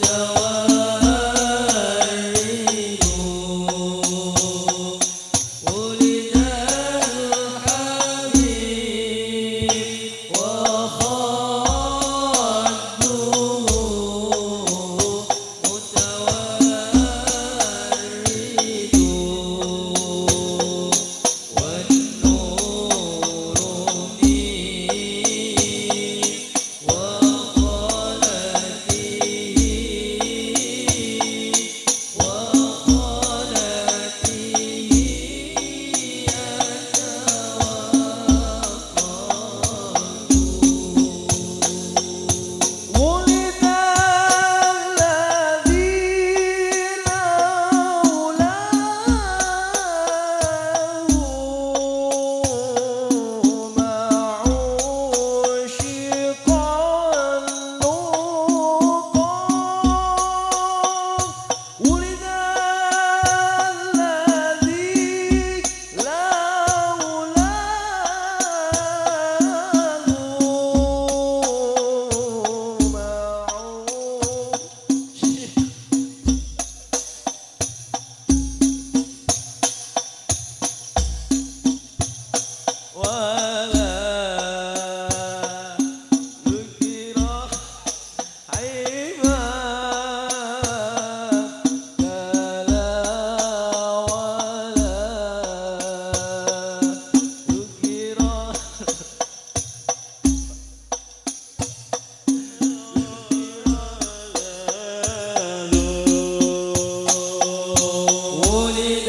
down. 我的。